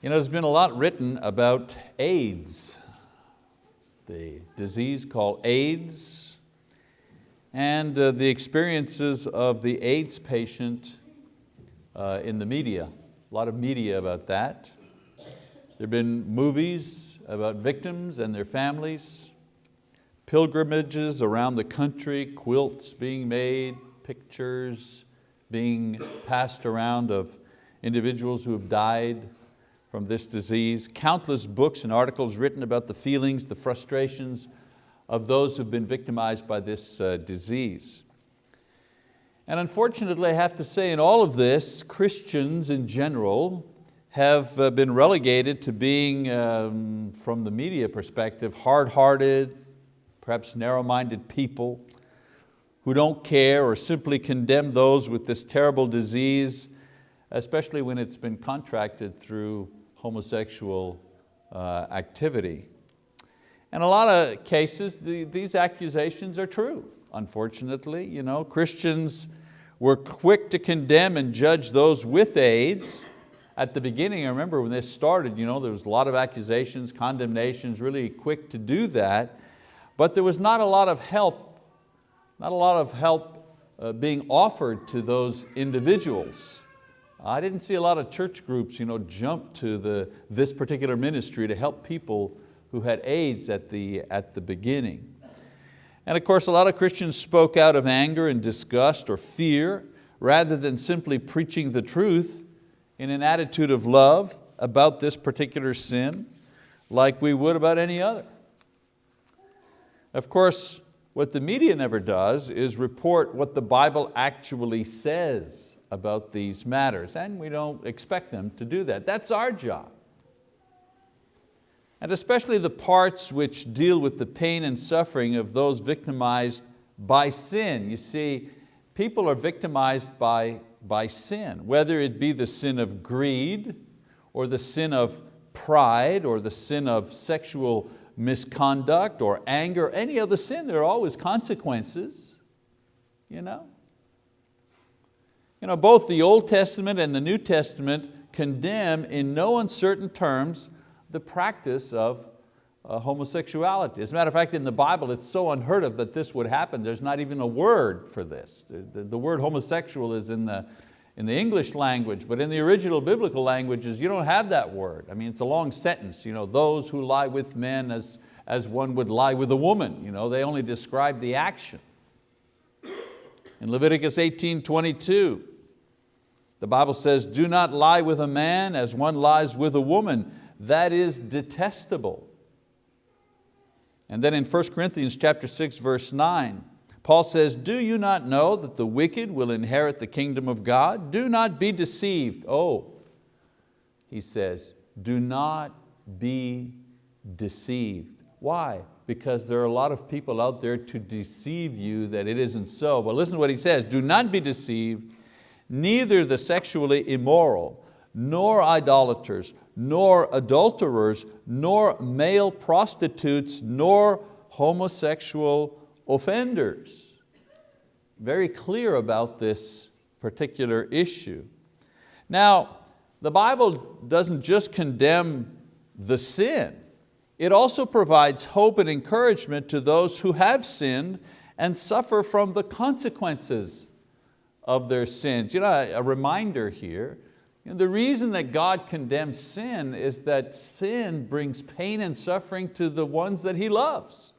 You know, there's been a lot written about AIDS, the disease called AIDS, and uh, the experiences of the AIDS patient uh, in the media. A lot of media about that. There have been movies about victims and their families, pilgrimages around the country, quilts being made, pictures being passed around of individuals who have died from this disease, countless books and articles written about the feelings, the frustrations of those who've been victimized by this uh, disease. And unfortunately, I have to say in all of this, Christians in general have uh, been relegated to being, um, from the media perspective, hard-hearted, perhaps narrow-minded people who don't care or simply condemn those with this terrible disease, especially when it's been contracted through homosexual uh, activity. In a lot of cases, the, these accusations are true, unfortunately. You know, Christians were quick to condemn and judge those with AIDS. At the beginning, I remember when this started, you know, there was a lot of accusations, condemnations, really quick to do that, but there was not a lot of help, not a lot of help uh, being offered to those individuals. I didn't see a lot of church groups you know, jump to the, this particular ministry to help people who had AIDS at the, at the beginning. And of course, a lot of Christians spoke out of anger and disgust or fear rather than simply preaching the truth in an attitude of love about this particular sin like we would about any other. Of course, what the media never does is report what the Bible actually says about these matters, and we don't expect them to do that. That's our job. And especially the parts which deal with the pain and suffering of those victimized by sin. You see, people are victimized by, by sin, whether it be the sin of greed, or the sin of pride, or the sin of sexual misconduct, or anger, any other sin, there are always consequences. You know? You know, both the Old Testament and the New Testament condemn in no uncertain terms the practice of uh, homosexuality. As a matter of fact, in the Bible, it's so unheard of that this would happen. There's not even a word for this. The, the, word homosexual is in the, in the English language, but in the original biblical languages, you don't have that word. I mean, it's a long sentence. You know, those who lie with men as, as one would lie with a woman. You know, they only describe the action. In Leviticus 18, 22, the Bible says, do not lie with a man as one lies with a woman. That is detestable. And then in 1 Corinthians chapter 6, verse 9, Paul says, do you not know that the wicked will inherit the kingdom of God? Do not be deceived. Oh, he says, do not be deceived. Why? because there are a lot of people out there to deceive you that it isn't so. But listen to what he says, do not be deceived, neither the sexually immoral, nor idolaters, nor adulterers, nor male prostitutes, nor homosexual offenders. Very clear about this particular issue. Now, the Bible doesn't just condemn the sin, it also provides hope and encouragement to those who have sinned and suffer from the consequences of their sins. You know, a reminder here, you know, the reason that God condemns sin is that sin brings pain and suffering to the ones that He loves.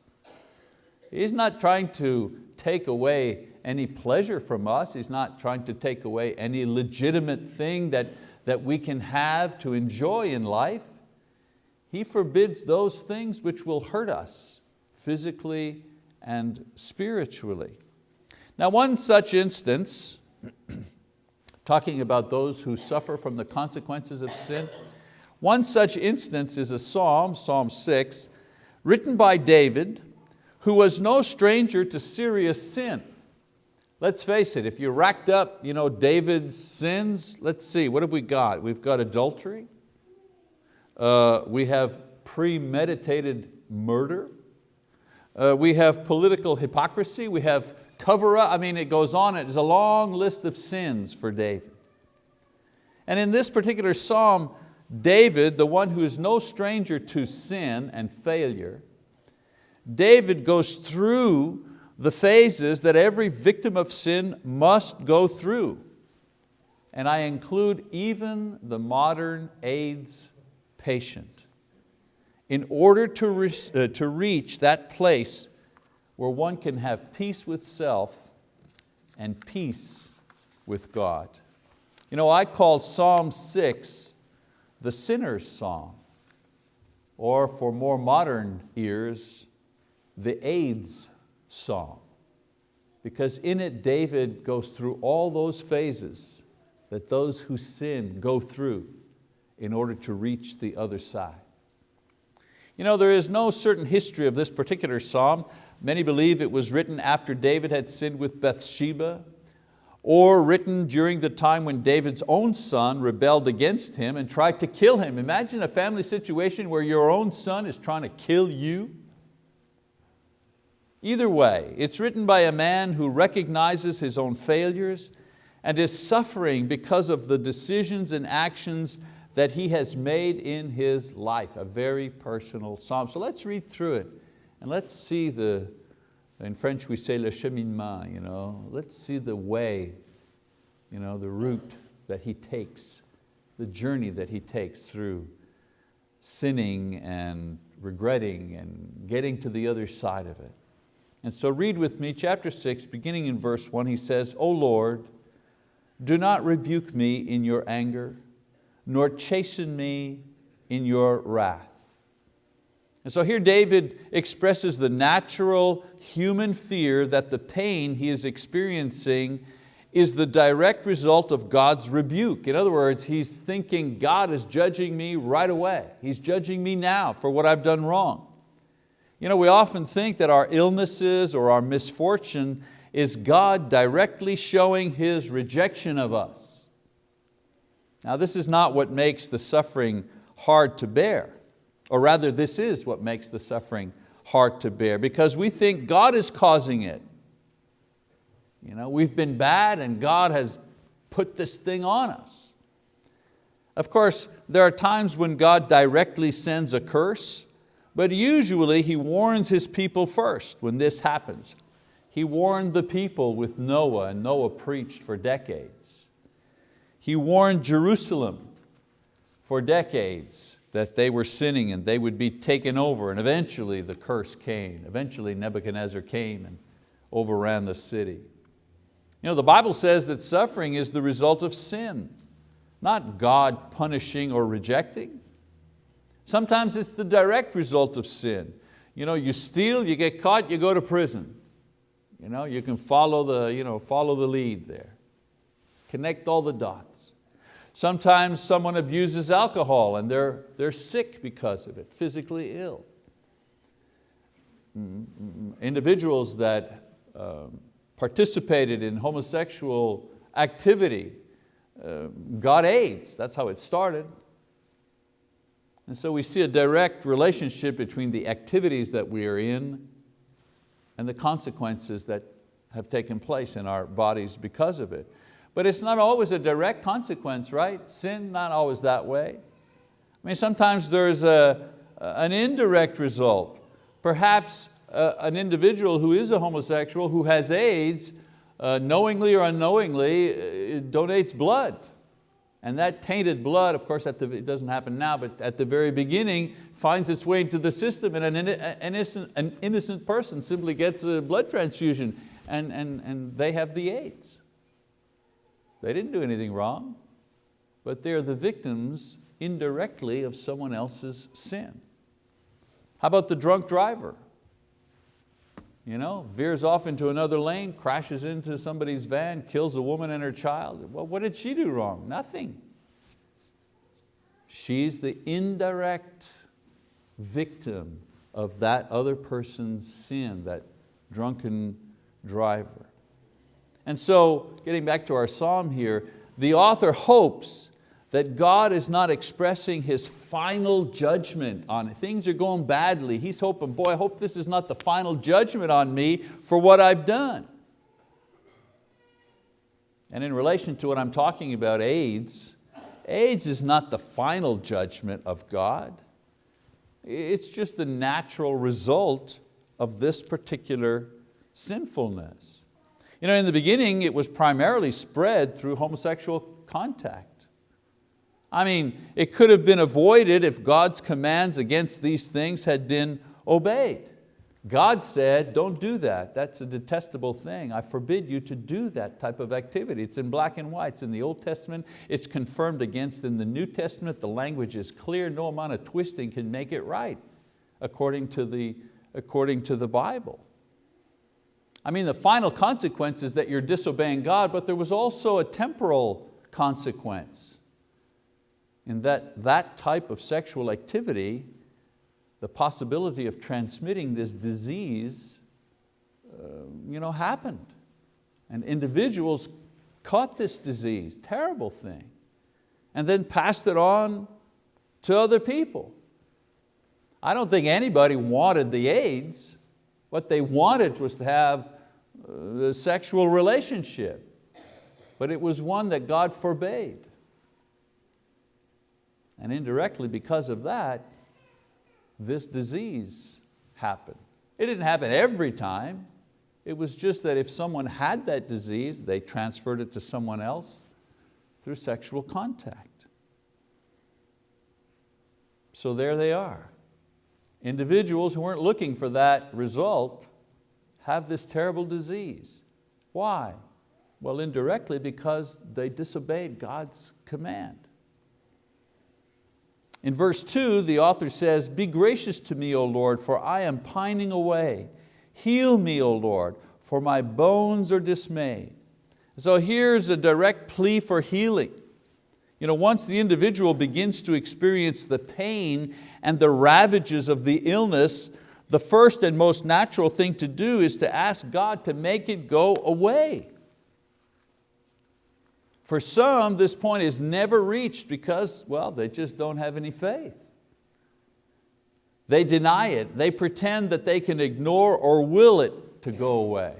He's not trying to take away any pleasure from us. He's not trying to take away any legitimate thing that, that we can have to enjoy in life. He forbids those things which will hurt us physically and spiritually. Now one such instance, talking about those who suffer from the consequences of sin, one such instance is a psalm, Psalm 6, written by David, who was no stranger to serious sin. Let's face it, if you racked up you know, David's sins, let's see, what have we got? We've got adultery, uh, we have premeditated murder. Uh, we have political hypocrisy. We have cover up. I mean, it goes on. It's a long list of sins for David. And in this particular psalm, David, the one who is no stranger to sin and failure, David goes through the phases that every victim of sin must go through. And I include even the modern AIDS patient. In order to, re uh, to reach that place where one can have peace with self and peace with God. You know, I call Psalm 6 the sinner's song, or for more modern ears, the AIDS song. Because in it, David goes through all those phases that those who sin go through in order to reach the other side. You know, there is no certain history of this particular psalm. Many believe it was written after David had sinned with Bathsheba, or written during the time when David's own son rebelled against him and tried to kill him. Imagine a family situation where your own son is trying to kill you. Either way, it's written by a man who recognizes his own failures and is suffering because of the decisions and actions that he has made in his life, a very personal psalm. So let's read through it and let's see the, in French we say le cheminement, you know? let's see the way, you know, the route that he takes, the journey that he takes through sinning and regretting and getting to the other side of it. And so read with me, chapter six, beginning in verse one, he says, O Lord, do not rebuke me in your anger, nor chasten me in your wrath. And so here David expresses the natural human fear that the pain he is experiencing is the direct result of God's rebuke. In other words, he's thinking God is judging me right away. He's judging me now for what I've done wrong. You know, we often think that our illnesses or our misfortune is God directly showing His rejection of us. Now this is not what makes the suffering hard to bear. Or rather, this is what makes the suffering hard to bear because we think God is causing it. You know, we've been bad and God has put this thing on us. Of course, there are times when God directly sends a curse, but usually He warns His people first when this happens. He warned the people with Noah and Noah preached for decades. He warned Jerusalem for decades that they were sinning and they would be taken over and eventually the curse came. Eventually Nebuchadnezzar came and overran the city. You know, the Bible says that suffering is the result of sin, not God punishing or rejecting. Sometimes it's the direct result of sin. You, know, you steal, you get caught, you go to prison. You, know, you can follow the, you know, follow the lead there. Connect all the dots. Sometimes someone abuses alcohol and they're, they're sick because of it, physically ill. Individuals that um, participated in homosexual activity uh, got AIDS, that's how it started. And so we see a direct relationship between the activities that we are in and the consequences that have taken place in our bodies because of it. But it's not always a direct consequence, right? Sin, not always that way. I mean, sometimes there's a, an indirect result. Perhaps uh, an individual who is a homosexual who has AIDS, uh, knowingly or unknowingly, uh, donates blood. And that tainted blood, of course the, it doesn't happen now, but at the very beginning finds its way into the system and an, innocent, an innocent person simply gets a blood transfusion and, and, and they have the AIDS. They didn't do anything wrong, but they're the victims indirectly of someone else's sin. How about the drunk driver? You know, veers off into another lane, crashes into somebody's van, kills a woman and her child. Well, what did she do wrong? Nothing. She's the indirect victim of that other person's sin, that drunken driver. And so, getting back to our psalm here, the author hopes that God is not expressing His final judgment on it. Things are going badly. He's hoping, boy, I hope this is not the final judgment on me for what I've done. And in relation to what I'm talking about, AIDS, AIDS is not the final judgment of God. It's just the natural result of this particular sinfulness. You know, in the beginning, it was primarily spread through homosexual contact. I mean, it could have been avoided if God's commands against these things had been obeyed. God said, don't do that. That's a detestable thing. I forbid you to do that type of activity. It's in black and white. It's in the Old Testament. It's confirmed against in the New Testament. The language is clear. No amount of twisting can make it right according to the, according to the Bible. I mean, the final consequence is that you're disobeying God, but there was also a temporal consequence in that that type of sexual activity the possibility of transmitting this disease uh, you know, happened. And individuals caught this disease, terrible thing, and then passed it on to other people. I don't think anybody wanted the AIDS. What they wanted was to have a sexual relationship, but it was one that God forbade. And indirectly because of that, this disease happened. It didn't happen every time. It was just that if someone had that disease, they transferred it to someone else through sexual contact. So there they are. Individuals who weren't looking for that result have this terrible disease. Why? Well, indirectly because they disobeyed God's command. In verse two, the author says, be gracious to me, O Lord, for I am pining away. Heal me, O Lord, for my bones are dismayed. So here's a direct plea for healing. You know, once the individual begins to experience the pain and the ravages of the illness, the first and most natural thing to do is to ask God to make it go away. For some, this point is never reached because, well, they just don't have any faith. They deny it. They pretend that they can ignore or will it to go away.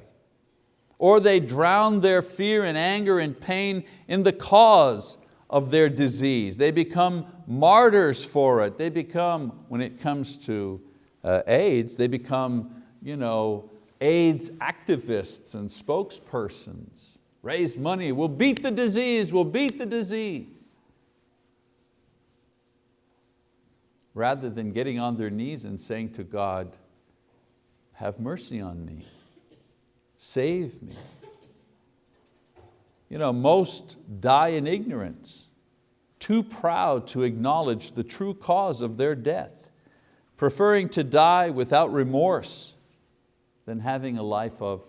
Or they drown their fear and anger and pain in the cause of their disease. They become martyrs for it. They become, when it comes to uh, AIDS, they become you know, AIDS activists and spokespersons raise money, we'll beat the disease, we'll beat the disease. Rather than getting on their knees and saying to God, have mercy on me, save me. You know, most die in ignorance, too proud to acknowledge the true cause of their death, preferring to die without remorse than having a life of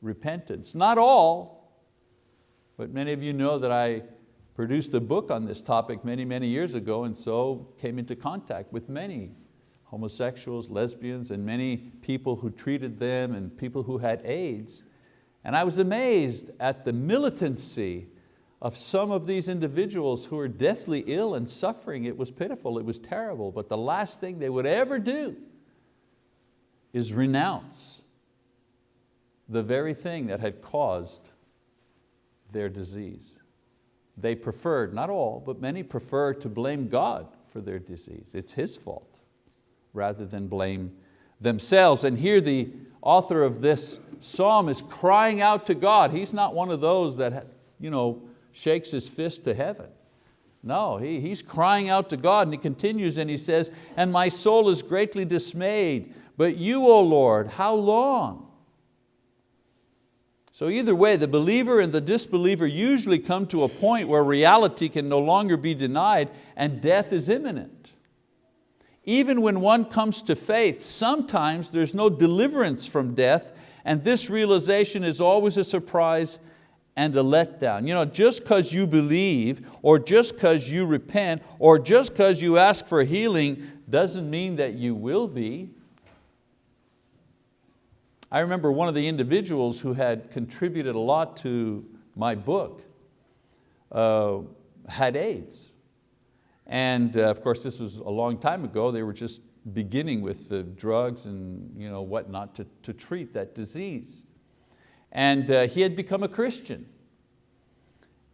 repentance. Not all, but many of you know that I produced a book on this topic many, many years ago and so came into contact with many homosexuals, lesbians, and many people who treated them and people who had AIDS. And I was amazed at the militancy of some of these individuals who were deathly ill and suffering. It was pitiful, it was terrible, but the last thing they would ever do is renounce the very thing that had caused their disease. They preferred, not all, but many prefer to blame God for their disease. It's His fault, rather than blame themselves. And here the author of this psalm is crying out to God. He's not one of those that you know, shakes his fist to heaven. No, he, he's crying out to God and he continues and he says, and my soul is greatly dismayed, but you, O Lord, how long? So either way, the believer and the disbeliever usually come to a point where reality can no longer be denied and death is imminent. Even when one comes to faith, sometimes there's no deliverance from death and this realization is always a surprise and a letdown. You know, just because you believe or just because you repent or just because you ask for healing doesn't mean that you will be. I remember one of the individuals who had contributed a lot to my book uh, had AIDS. And uh, of course this was a long time ago, they were just beginning with the drugs and you know, whatnot to, to treat that disease. And uh, he had become a Christian.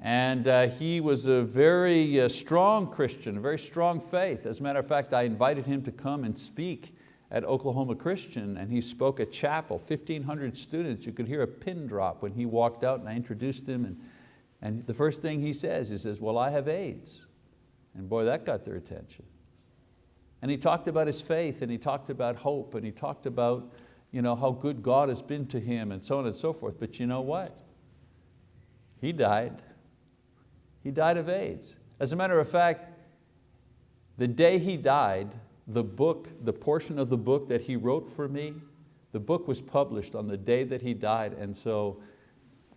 And uh, he was a very uh, strong Christian, a very strong faith. As a matter of fact, I invited him to come and speak at Oklahoma Christian and he spoke at chapel, 1,500 students. You could hear a pin drop when he walked out and I introduced him and, and the first thing he says, he says, well, I have AIDS. And boy, that got their attention. And he talked about his faith and he talked about hope and he talked about you know, how good God has been to him and so on and so forth. But you know what? He died. He died of AIDS. As a matter of fact, the day he died, the book, the portion of the book that he wrote for me, the book was published on the day that he died and so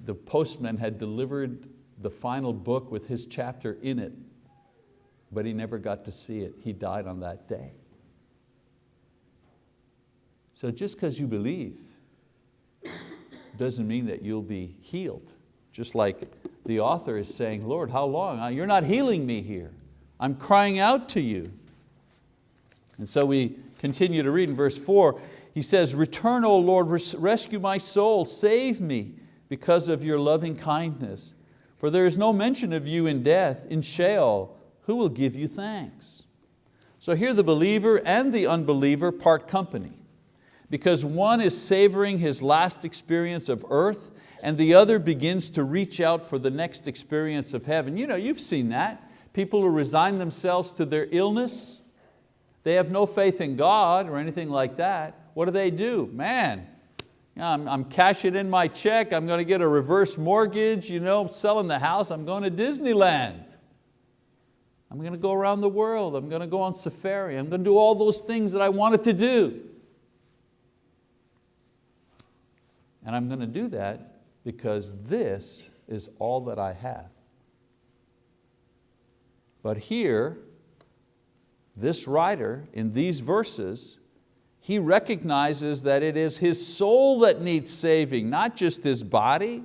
the postman had delivered the final book with his chapter in it, but he never got to see it. He died on that day. So just because you believe doesn't mean that you'll be healed. Just like the author is saying, Lord, how long? You're not healing me here. I'm crying out to you. And so we continue to read in verse four, he says, return, O Lord, rescue my soul, save me because of your loving kindness. For there is no mention of you in death, in Sheol, who will give you thanks? So here the believer and the unbeliever part company because one is savoring his last experience of earth and the other begins to reach out for the next experience of heaven. You know, you've seen that. People who resign themselves to their illness, they have no faith in God or anything like that. What do they do? Man, I'm, I'm cashing in my check, I'm going to get a reverse mortgage, you know, selling the house, I'm going to Disneyland. I'm going to go around the world, I'm going to go on safari, I'm going to do all those things that I wanted to do. And I'm going to do that because this is all that I have. But here, this writer in these verses, he recognizes that it is his soul that needs saving, not just his body.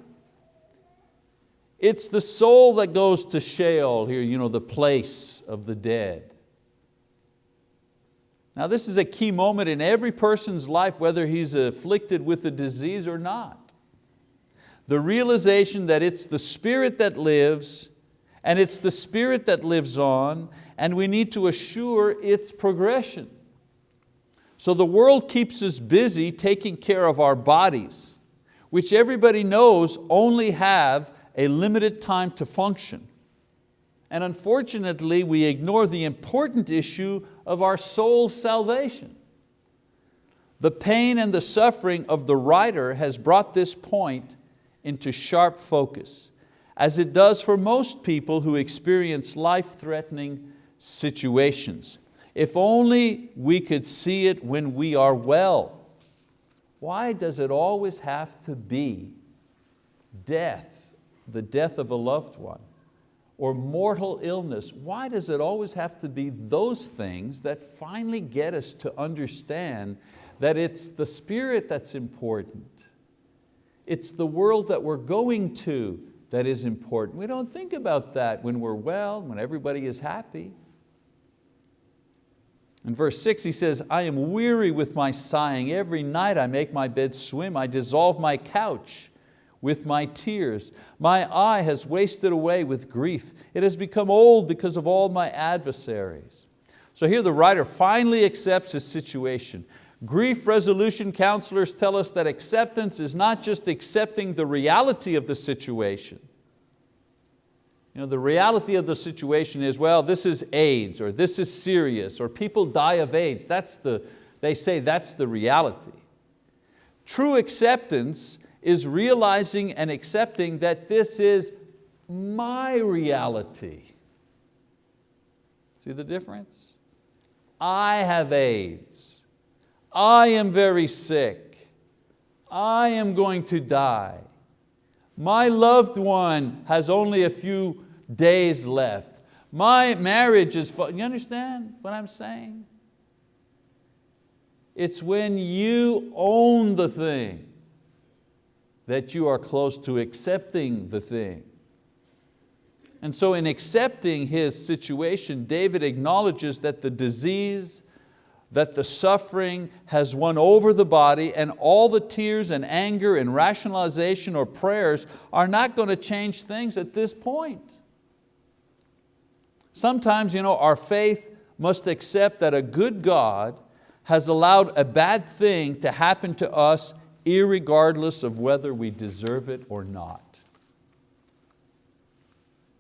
It's the soul that goes to Sheol here, you know, the place of the dead. Now this is a key moment in every person's life, whether he's afflicted with a disease or not. The realization that it's the spirit that lives and it's the spirit that lives on and we need to assure its progression. So the world keeps us busy taking care of our bodies, which everybody knows only have a limited time to function. And unfortunately, we ignore the important issue of our soul's salvation. The pain and the suffering of the writer has brought this point into sharp focus, as it does for most people who experience life-threatening situations. If only we could see it when we are well. Why does it always have to be death, the death of a loved one? Or mortal illness, why does it always have to be those things that finally get us to understand that it's the spirit that's important? It's the world that we're going to that is important. We don't think about that when we're well, when everybody is happy. In verse six he says, I am weary with my sighing. Every night I make my bed swim. I dissolve my couch with my tears. My eye has wasted away with grief. It has become old because of all my adversaries. So here the writer finally accepts his situation. Grief resolution counselors tell us that acceptance is not just accepting the reality of the situation. You know, the reality of the situation is, well, this is AIDS, or this is serious, or people die of AIDS. That's the, they say that's the reality. True acceptance is realizing and accepting that this is my reality. See the difference? I have AIDS. I am very sick. I am going to die. My loved one has only a few days left. My marriage is, you understand what I'm saying? It's when you own the thing that you are close to accepting the thing. And so in accepting his situation, David acknowledges that the disease, that the suffering has won over the body and all the tears and anger and rationalization or prayers are not going to change things at this point. Sometimes you know, our faith must accept that a good God has allowed a bad thing to happen to us irregardless of whether we deserve it or not.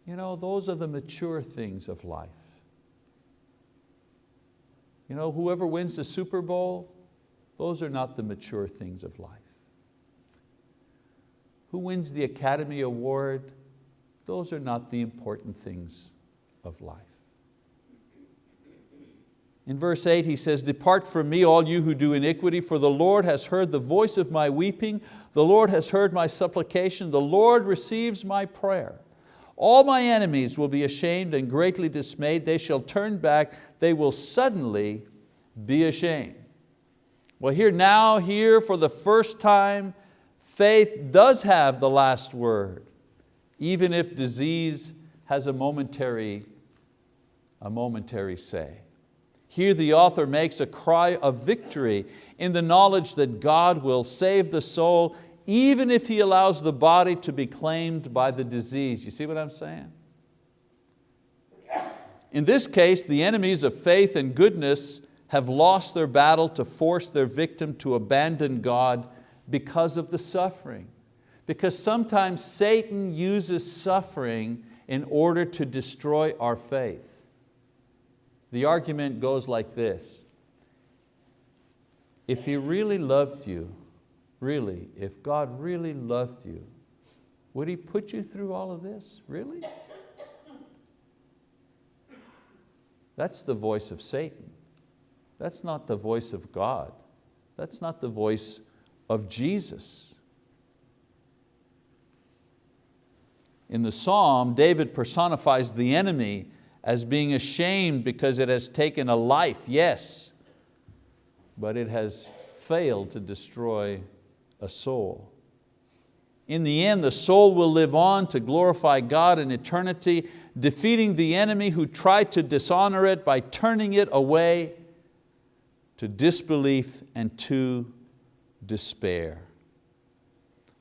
You know, those are the mature things of life. You know, whoever wins the Super Bowl, those are not the mature things of life. Who wins the Academy Award, those are not the important things of life. In verse eight he says, depart from me all you who do iniquity, for the Lord has heard the voice of my weeping, the Lord has heard my supplication, the Lord receives my prayer. All my enemies will be ashamed and greatly dismayed. They shall turn back. They will suddenly be ashamed. Well here now, here for the first time, faith does have the last word, even if disease has a momentary, a momentary say. Here the author makes a cry of victory in the knowledge that God will save the soul even if He allows the body to be claimed by the disease. You see what I'm saying? In this case, the enemies of faith and goodness have lost their battle to force their victim to abandon God because of the suffering. Because sometimes Satan uses suffering in order to destroy our faith. The argument goes like this. If he really loved you, Really, if God really loved you, would He put you through all of this? Really? That's the voice of Satan. That's not the voice of God. That's not the voice of Jesus. In the psalm, David personifies the enemy as being ashamed because it has taken a life, yes, but it has failed to destroy a soul. In the end, the soul will live on to glorify God in eternity, defeating the enemy who tried to dishonor it by turning it away to disbelief and to despair.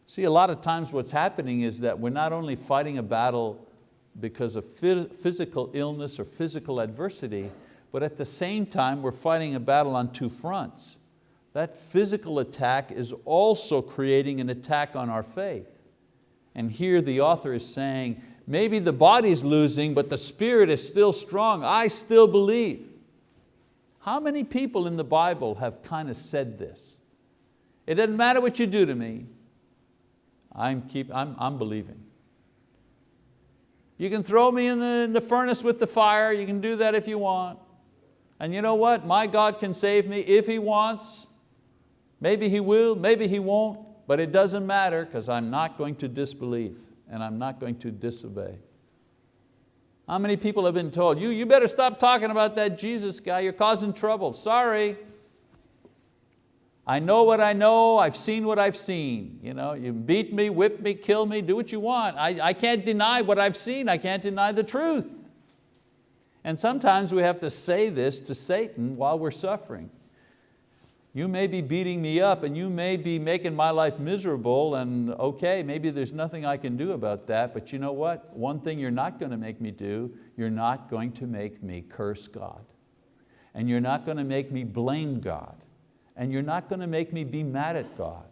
See, a lot of times what's happening is that we're not only fighting a battle because of physical illness or physical adversity, but at the same time we're fighting a battle on two fronts that physical attack is also creating an attack on our faith. And here the author is saying, maybe the body's losing, but the spirit is still strong. I still believe. How many people in the Bible have kind of said this? It doesn't matter what you do to me, I'm, keep, I'm, I'm believing. You can throw me in the, in the furnace with the fire, you can do that if you want. And you know what, my God can save me if He wants. Maybe He will, maybe He won't, but it doesn't matter because I'm not going to disbelieve and I'm not going to disobey. How many people have been told, you, you better stop talking about that Jesus guy, you're causing trouble. Sorry. I know what I know, I've seen what I've seen. You, know, you beat me, whip me, kill me, do what you want. I, I can't deny what I've seen, I can't deny the truth. And sometimes we have to say this to Satan while we're suffering. You may be beating me up and you may be making my life miserable and okay, maybe there's nothing I can do about that, but you know what? One thing you're not going to make me do, you're not going to make me curse God. And you're not going to make me blame God. And you're not going to make me be mad at God.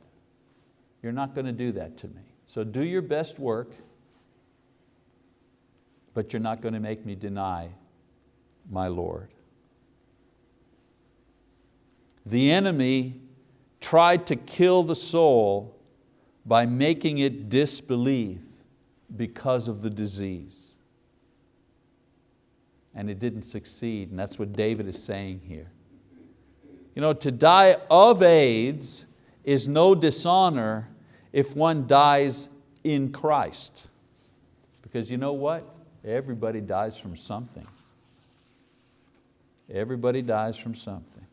You're not going to do that to me. So do your best work, but you're not going to make me deny my Lord. The enemy tried to kill the soul by making it disbelieve because of the disease. And it didn't succeed, and that's what David is saying here. You know, to die of AIDS is no dishonor if one dies in Christ. Because you know what? Everybody dies from something. Everybody dies from something.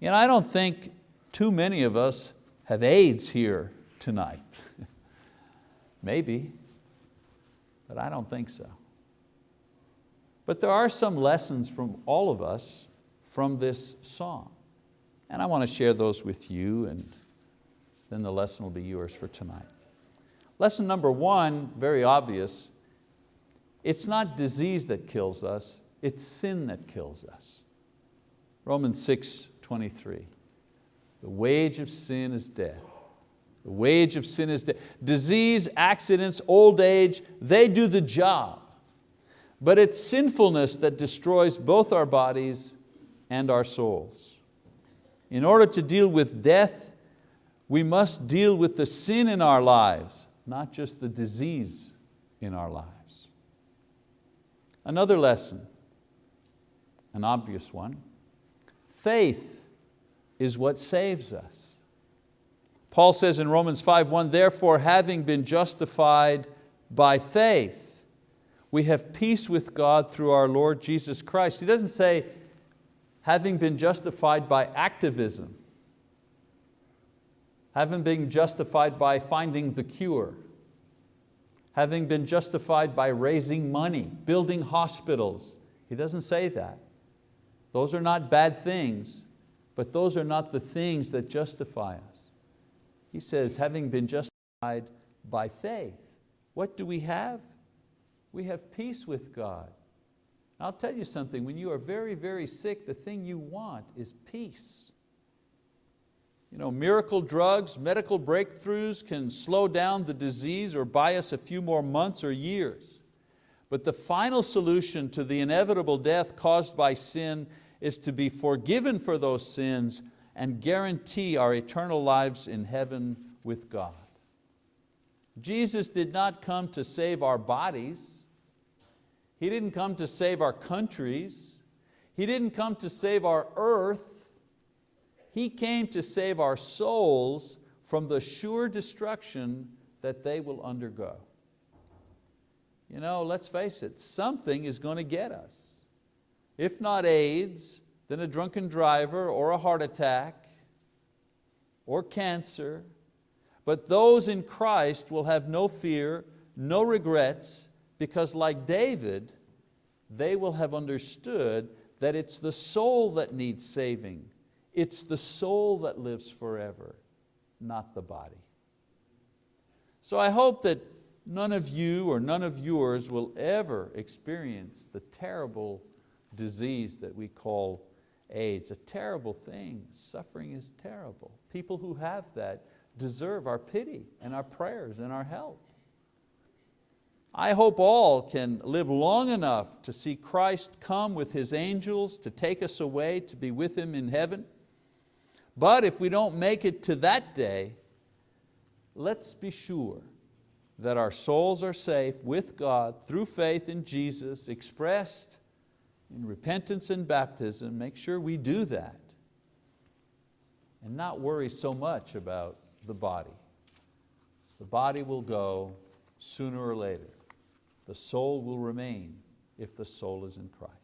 You know, I don't think too many of us have AIDS here tonight. Maybe, but I don't think so. But there are some lessons from all of us from this song. And I want to share those with you and then the lesson will be yours for tonight. Lesson number one, very obvious, it's not disease that kills us, it's sin that kills us. Romans 6, 23. The wage of sin is death. The wage of sin is death. Disease, accidents, old age, they do the job. But it's sinfulness that destroys both our bodies and our souls. In order to deal with death, we must deal with the sin in our lives, not just the disease in our lives. Another lesson, an obvious one, faith is what saves us. Paul says in Romans 5.1, therefore having been justified by faith, we have peace with God through our Lord Jesus Christ. He doesn't say, having been justified by activism, having been justified by finding the cure, having been justified by raising money, building hospitals. He doesn't say that. Those are not bad things, but those are not the things that justify us. He says, having been justified by faith, what do we have? We have peace with God. I'll tell you something, when you are very, very sick, the thing you want is peace. You know, miracle drugs, medical breakthroughs can slow down the disease or buy us a few more months or years. But the final solution to the inevitable death caused by sin is to be forgiven for those sins and guarantee our eternal lives in heaven with God. Jesus did not come to save our bodies. He didn't come to save our countries. He didn't come to save our earth. He came to save our souls from the sure destruction that they will undergo. You know, let's face it, something is going to get us. If not AIDS, then a drunken driver or a heart attack or cancer. But those in Christ will have no fear, no regrets, because like David, they will have understood that it's the soul that needs saving. It's the soul that lives forever, not the body. So I hope that none of you or none of yours will ever experience the terrible disease that we call AIDS. A terrible thing, suffering is terrible. People who have that deserve our pity and our prayers and our help. I hope all can live long enough to see Christ come with His angels to take us away to be with Him in heaven. But if we don't make it to that day, let's be sure that our souls are safe with God through faith in Jesus expressed in repentance and baptism. Make sure we do that and not worry so much about the body. The body will go sooner or later. The soul will remain if the soul is in Christ.